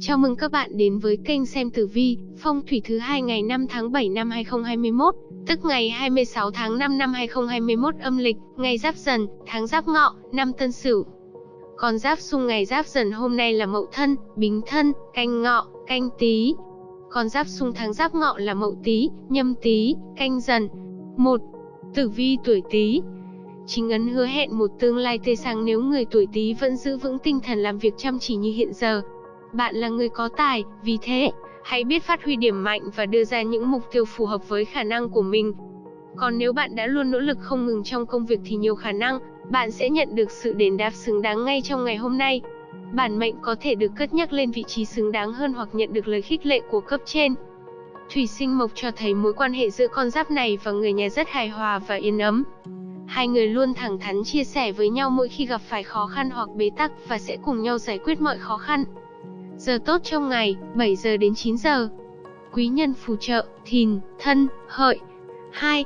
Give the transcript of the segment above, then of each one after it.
Chào mừng các bạn đến với kênh xem tử vi, phong thủy thứ hai ngày 5 tháng 7 năm 2021, tức ngày 26 tháng 5 năm 2021 âm lịch, ngày Giáp Dần, tháng Giáp Ngọ, năm Tân Sửu. Con giáp xung ngày Giáp Dần hôm nay là Mậu Thân, Bính Thân, Canh Ngọ, Canh Tý. Con giáp xung tháng Giáp Ngọ là Mậu Tý, Nhâm Tý, Canh Dần. 1. Tử vi tuổi Tý, chính ấn hứa hẹn một tương lai tươi sáng nếu người tuổi Tý vẫn giữ vững tinh thần làm việc chăm chỉ như hiện giờ. Bạn là người có tài, vì thế, hãy biết phát huy điểm mạnh và đưa ra những mục tiêu phù hợp với khả năng của mình. Còn nếu bạn đã luôn nỗ lực không ngừng trong công việc thì nhiều khả năng, bạn sẽ nhận được sự đền đáp xứng đáng ngay trong ngày hôm nay. Bản mệnh có thể được cất nhắc lên vị trí xứng đáng hơn hoặc nhận được lời khích lệ của cấp trên. Thủy sinh mộc cho thấy mối quan hệ giữa con giáp này và người nhà rất hài hòa và yên ấm. Hai người luôn thẳng thắn chia sẻ với nhau mỗi khi gặp phải khó khăn hoặc bế tắc và sẽ cùng nhau giải quyết mọi khó khăn. Giờ tốt trong ngày, 7 giờ đến 9 giờ. Quý nhân phù trợ, thìn, thân, hợi. 2.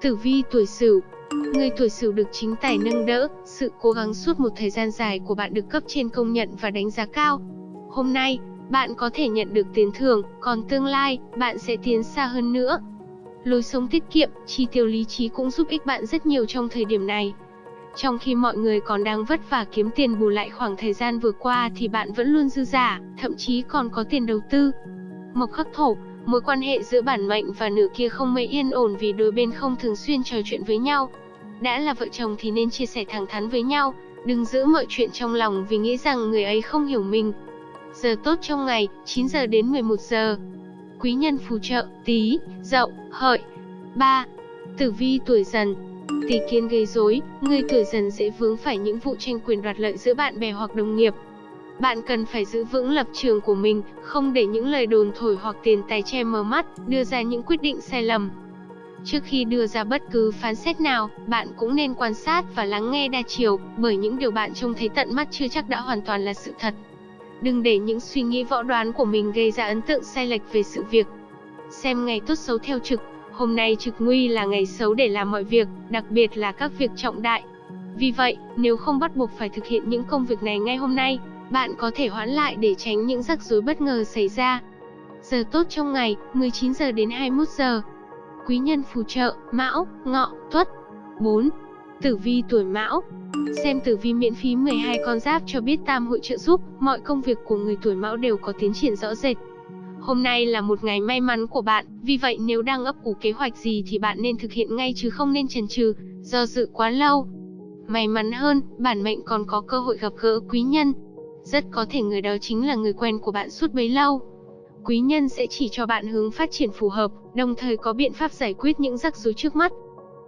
Tử vi tuổi sửu Người tuổi sửu được chính tài nâng đỡ, sự cố gắng suốt một thời gian dài của bạn được cấp trên công nhận và đánh giá cao. Hôm nay, bạn có thể nhận được tiền thưởng, còn tương lai, bạn sẽ tiến xa hơn nữa. Lối sống tiết kiệm, chi tiêu lý trí cũng giúp ích bạn rất nhiều trong thời điểm này. Trong khi mọi người còn đang vất vả kiếm tiền bù lại khoảng thời gian vừa qua thì bạn vẫn luôn dư giả, thậm chí còn có tiền đầu tư. Mộc khắc thổ, mối quan hệ giữa bản mệnh và nữ kia không mấy yên ổn vì đôi bên không thường xuyên trò chuyện với nhau. Đã là vợ chồng thì nên chia sẻ thẳng thắn với nhau, đừng giữ mọi chuyện trong lòng vì nghĩ rằng người ấy không hiểu mình. Giờ tốt trong ngày, 9 giờ đến 11 giờ. Quý nhân phù trợ, tí, dậu, hợi. 3. Tử vi tuổi dần, Tỷ kiến gây rối, người tuổi dần dễ vướng phải những vụ tranh quyền đoạt lợi giữa bạn bè hoặc đồng nghiệp. Bạn cần phải giữ vững lập trường của mình, không để những lời đồn thổi hoặc tiền tài che mờ mắt, đưa ra những quyết định sai lầm. Trước khi đưa ra bất cứ phán xét nào, bạn cũng nên quan sát và lắng nghe đa chiều, bởi những điều bạn trông thấy tận mắt chưa chắc đã hoàn toàn là sự thật. Đừng để những suy nghĩ võ đoán của mình gây ra ấn tượng sai lệch về sự việc. Xem ngày tốt xấu theo trực, Hôm nay trực nguy là ngày xấu để làm mọi việc, đặc biệt là các việc trọng đại. Vì vậy, nếu không bắt buộc phải thực hiện những công việc này ngay hôm nay, bạn có thể hoãn lại để tránh những rắc rối bất ngờ xảy ra. Giờ tốt trong ngày, 19 giờ đến 21 giờ. Quý nhân phù trợ, Mão, Ngọ, Tuất. 4. Tử vi tuổi Mão. Xem tử vi miễn phí 12 con giáp cho biết tam hội trợ giúp, mọi công việc của người tuổi Mão đều có tiến triển rõ rệt. Hôm nay là một ngày may mắn của bạn, vì vậy nếu đang ấp ủ kế hoạch gì thì bạn nên thực hiện ngay chứ không nên chần chừ, do dự quá lâu. May mắn hơn, bản mệnh còn có cơ hội gặp gỡ quý nhân. Rất có thể người đó chính là người quen của bạn suốt bấy lâu. Quý nhân sẽ chỉ cho bạn hướng phát triển phù hợp, đồng thời có biện pháp giải quyết những rắc rối trước mắt.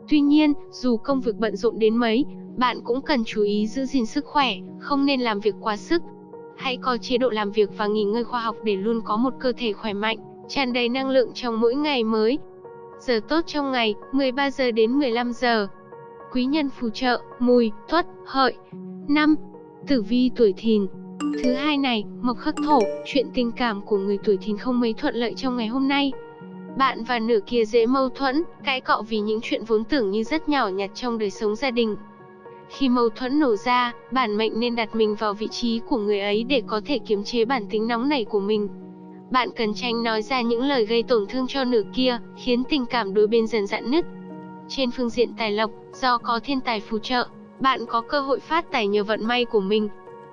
Tuy nhiên, dù công việc bận rộn đến mấy, bạn cũng cần chú ý giữ gìn sức khỏe, không nên làm việc quá sức, Hãy có chế độ làm việc và nghỉ ngơi khoa học để luôn có một cơ thể khỏe mạnh, tràn đầy năng lượng trong mỗi ngày mới. Giờ tốt trong ngày, 13 giờ đến 15 giờ. Quý nhân phù trợ, mùi, tuất, hợi. 5. Tử vi tuổi thìn Thứ hai này, mộc khắc thổ, chuyện tình cảm của người tuổi thìn không mấy thuận lợi trong ngày hôm nay. Bạn và nửa kia dễ mâu thuẫn, cãi cọ vì những chuyện vốn tưởng như rất nhỏ nhặt trong đời sống gia đình. Khi mâu thuẫn nổ ra, bản mệnh nên đặt mình vào vị trí của người ấy để có thể kiềm chế bản tính nóng nảy của mình. Bạn cần tránh nói ra những lời gây tổn thương cho nửa kia, khiến tình cảm đôi bên dần dạn nứt. Trên phương diện tài lộc, do có thiên tài phù trợ, bạn có cơ hội phát tài nhờ vận may của mình.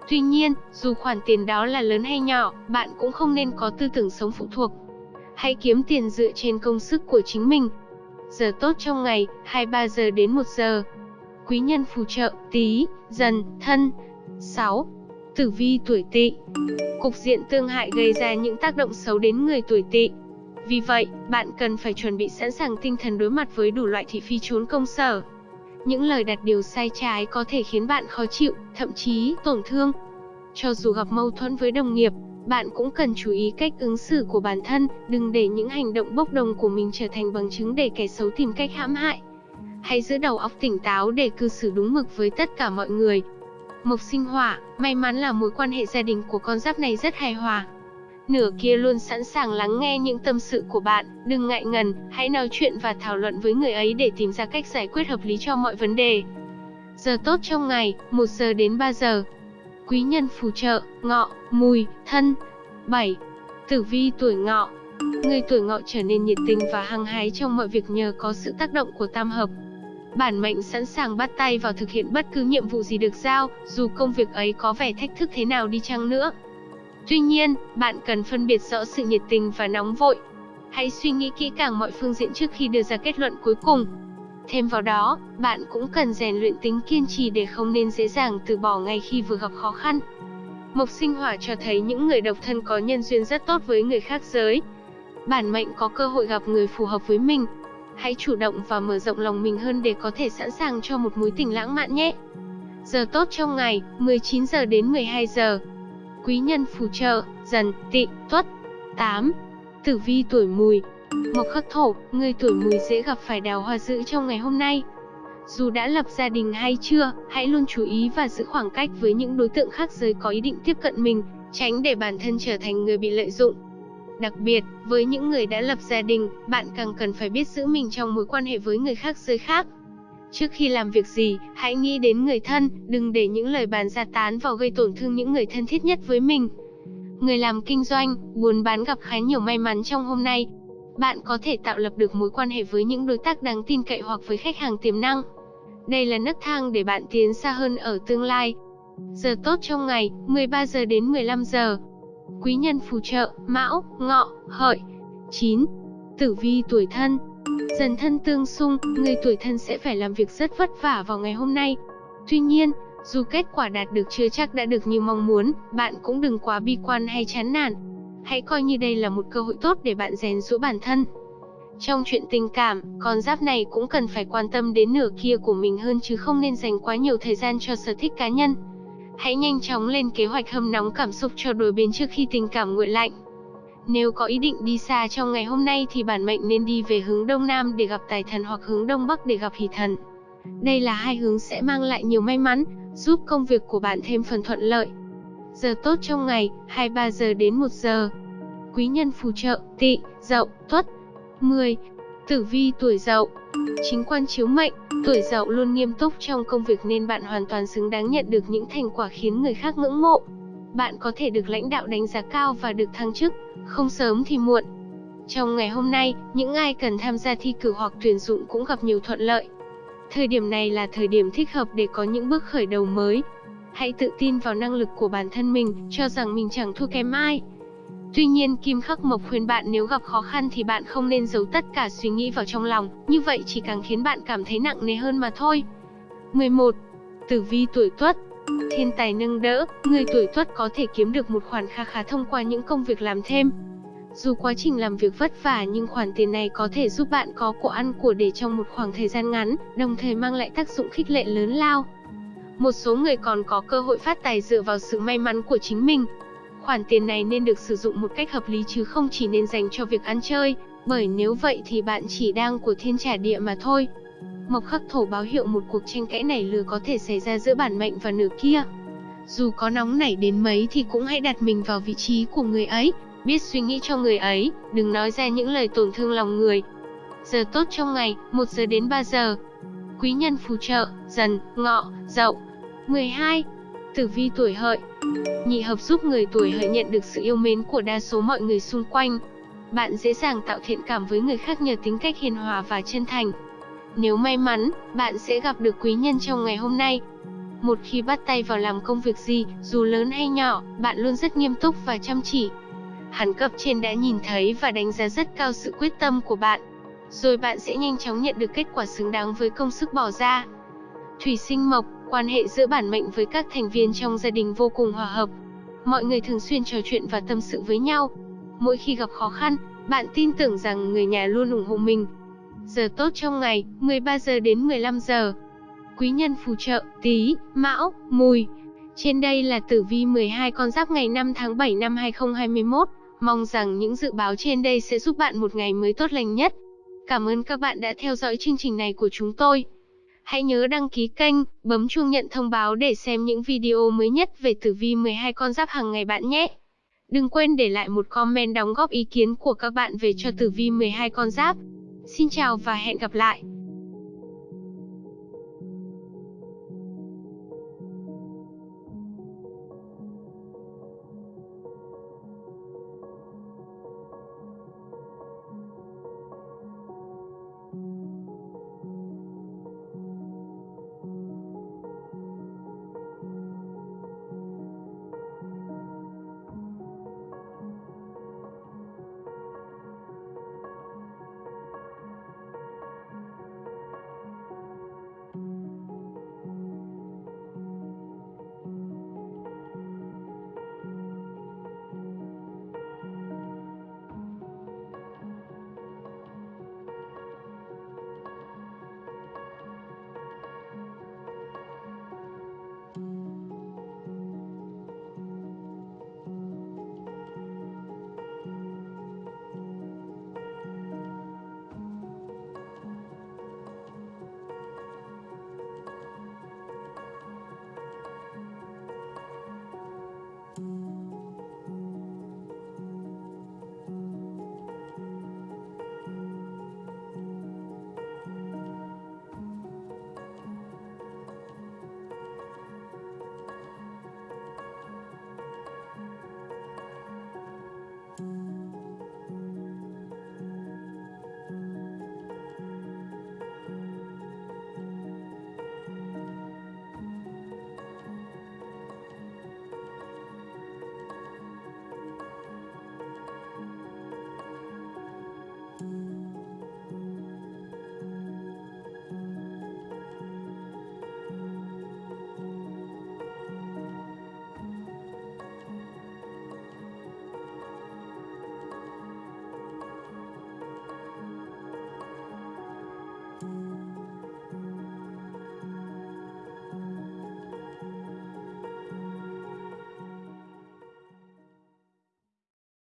Tuy nhiên, dù khoản tiền đó là lớn hay nhỏ, bạn cũng không nên có tư tưởng sống phụ thuộc. Hãy kiếm tiền dựa trên công sức của chính mình. Giờ tốt trong ngày, 23 giờ đến 1 giờ quý nhân phù trợ, tí, dần, thân. 6. Tử vi tuổi tỵ Cục diện tương hại gây ra những tác động xấu đến người tuổi tỵ. Vì vậy, bạn cần phải chuẩn bị sẵn sàng tinh thần đối mặt với đủ loại thị phi trốn công sở. Những lời đặt điều sai trái có thể khiến bạn khó chịu, thậm chí tổn thương. Cho dù gặp mâu thuẫn với đồng nghiệp, bạn cũng cần chú ý cách ứng xử của bản thân, đừng để những hành động bốc đồng của mình trở thành bằng chứng để kẻ xấu tìm cách hãm hại. Hãy giữ đầu óc tỉnh táo để cư xử đúng mực với tất cả mọi người. Mộc sinh hỏa, may mắn là mối quan hệ gia đình của con giáp này rất hài hòa. Nửa kia luôn sẵn sàng lắng nghe những tâm sự của bạn, đừng ngại ngần, hãy nói chuyện và thảo luận với người ấy để tìm ra cách giải quyết hợp lý cho mọi vấn đề. Giờ tốt trong ngày, 1 giờ đến 3 giờ. Quý nhân phù trợ, ngọ, mùi, thân. 7. Tử vi tuổi ngọ Người tuổi ngọ trở nên nhiệt tình và hăng hái trong mọi việc nhờ có sự tác động của tam hợp. Bản mệnh sẵn sàng bắt tay vào thực hiện bất cứ nhiệm vụ gì được giao, dù công việc ấy có vẻ thách thức thế nào đi chăng nữa. Tuy nhiên, bạn cần phân biệt rõ sự nhiệt tình và nóng vội. Hãy suy nghĩ kỹ càng mọi phương diện trước khi đưa ra kết luận cuối cùng. Thêm vào đó, bạn cũng cần rèn luyện tính kiên trì để không nên dễ dàng từ bỏ ngay khi vừa gặp khó khăn. Mộc sinh hỏa cho thấy những người độc thân có nhân duyên rất tốt với người khác giới. Bản mệnh có cơ hội gặp người phù hợp với mình. Hãy chủ động và mở rộng lòng mình hơn để có thể sẵn sàng cho một mối tình lãng mạn nhé. Giờ tốt trong ngày, 19 giờ đến 12 giờ. Quý nhân phù trợ, dần, tị, tuất. 8. Tử vi tuổi mùi, Mộc khắc thổ, người tuổi mùi dễ gặp phải đào hoa dữ trong ngày hôm nay. Dù đã lập gia đình hay chưa, hãy luôn chú ý và giữ khoảng cách với những đối tượng khác giới có ý định tiếp cận mình, tránh để bản thân trở thành người bị lợi dụng. Đặc biệt, với những người đã lập gia đình, bạn càng cần phải biết giữ mình trong mối quan hệ với người khác giới khác. Trước khi làm việc gì, hãy nghĩ đến người thân, đừng để những lời bàn ra tán vào gây tổn thương những người thân thiết nhất với mình. Người làm kinh doanh, buôn bán gặp khá nhiều may mắn trong hôm nay, bạn có thể tạo lập được mối quan hệ với những đối tác đáng tin cậy hoặc với khách hàng tiềm năng. Đây là nấc thang để bạn tiến xa hơn ở tương lai. Giờ tốt trong ngày, 13 giờ đến 15 giờ. Quý nhân phù trợ, Mão, Ngọ, Hợi. 9. Tử vi tuổi thân. Dần thân tương xung, người tuổi thân sẽ phải làm việc rất vất vả vào ngày hôm nay. Tuy nhiên, dù kết quả đạt được chưa chắc đã được như mong muốn, bạn cũng đừng quá bi quan hay chán nản. Hãy coi như đây là một cơ hội tốt để bạn rèn giũa bản thân. Trong chuyện tình cảm, con giáp này cũng cần phải quan tâm đến nửa kia của mình hơn chứ không nên dành quá nhiều thời gian cho sở thích cá nhân. Hãy nhanh chóng lên kế hoạch hâm nóng cảm xúc cho đôi bên trước khi tình cảm nguội lạnh. Nếu có ý định đi xa trong ngày hôm nay thì bản mệnh nên đi về hướng Đông Nam để gặp tài thần hoặc hướng Đông Bắc để gặp hỷ thần. Đây là hai hướng sẽ mang lại nhiều may mắn, giúp công việc của bạn thêm phần thuận lợi. Giờ tốt trong ngày, 23 giờ đến 1 giờ. Quý nhân phù trợ, tị, dậu, tuất. 10. Tử vi tuổi dậu Chính quan chiếu mệnh, tuổi dậu luôn nghiêm túc trong công việc nên bạn hoàn toàn xứng đáng nhận được những thành quả khiến người khác ngưỡng mộ. Bạn có thể được lãnh đạo đánh giá cao và được thăng chức, không sớm thì muộn. Trong ngày hôm nay, những ai cần tham gia thi cử hoặc tuyển dụng cũng gặp nhiều thuận lợi. Thời điểm này là thời điểm thích hợp để có những bước khởi đầu mới, Hãy tự tin vào năng lực của bản thân mình, cho rằng mình chẳng thua kém ai. Tuy nhiên Kim Khắc Mộc khuyên bạn nếu gặp khó khăn thì bạn không nên giấu tất cả suy nghĩ vào trong lòng, như vậy chỉ càng khiến bạn cảm thấy nặng nề hơn mà thôi. 11. Tử vi tuổi Tuất Thiên tài nâng đỡ, người tuổi Tuất có thể kiếm được một khoản kha khá thông qua những công việc làm thêm. Dù quá trình làm việc vất vả nhưng khoản tiền này có thể giúp bạn có của ăn của để trong một khoảng thời gian ngắn, đồng thời mang lại tác dụng khích lệ lớn lao. Một số người còn có cơ hội phát tài dựa vào sự may mắn của chính mình. Khoản tiền này nên được sử dụng một cách hợp lý chứ không chỉ nên dành cho việc ăn chơi, bởi nếu vậy thì bạn chỉ đang của thiên trả địa mà thôi. Mộc khắc thổ báo hiệu một cuộc tranh cãi nảy lừa có thể xảy ra giữa bản mệnh và nửa kia. Dù có nóng nảy đến mấy thì cũng hãy đặt mình vào vị trí của người ấy, biết suy nghĩ cho người ấy, đừng nói ra những lời tổn thương lòng người. Giờ tốt trong ngày, 1 giờ đến 3 giờ. Quý nhân phù trợ, dần, ngọ, dậu. 12. Tử vi tuổi hợi Nhị hợp giúp người tuổi hợi nhận được sự yêu mến của đa số mọi người xung quanh. Bạn dễ dàng tạo thiện cảm với người khác nhờ tính cách hiền hòa và chân thành. Nếu may mắn, bạn sẽ gặp được quý nhân trong ngày hôm nay. Một khi bắt tay vào làm công việc gì, dù lớn hay nhỏ, bạn luôn rất nghiêm túc và chăm chỉ. Hắn cấp trên đã nhìn thấy và đánh giá rất cao sự quyết tâm của bạn. Rồi bạn sẽ nhanh chóng nhận được kết quả xứng đáng với công sức bỏ ra. Thủy sinh mộc, quan hệ giữa bản mệnh với các thành viên trong gia đình vô cùng hòa hợp. Mọi người thường xuyên trò chuyện và tâm sự với nhau. Mỗi khi gặp khó khăn, bạn tin tưởng rằng người nhà luôn ủng hộ mình. Giờ tốt trong ngày, 13 giờ đến 15 giờ. Quý nhân phù trợ, tí, mão, mùi. Trên đây là tử vi 12 con giáp ngày 5 tháng 7 năm 2021. Mong rằng những dự báo trên đây sẽ giúp bạn một ngày mới tốt lành nhất. Cảm ơn các bạn đã theo dõi chương trình này của chúng tôi. Hãy nhớ đăng ký kênh, bấm chuông nhận thông báo để xem những video mới nhất về tử vi 12 con giáp hàng ngày bạn nhé. Đừng quên để lại một comment đóng góp ý kiến của các bạn về cho tử vi 12 con giáp. Xin chào và hẹn gặp lại.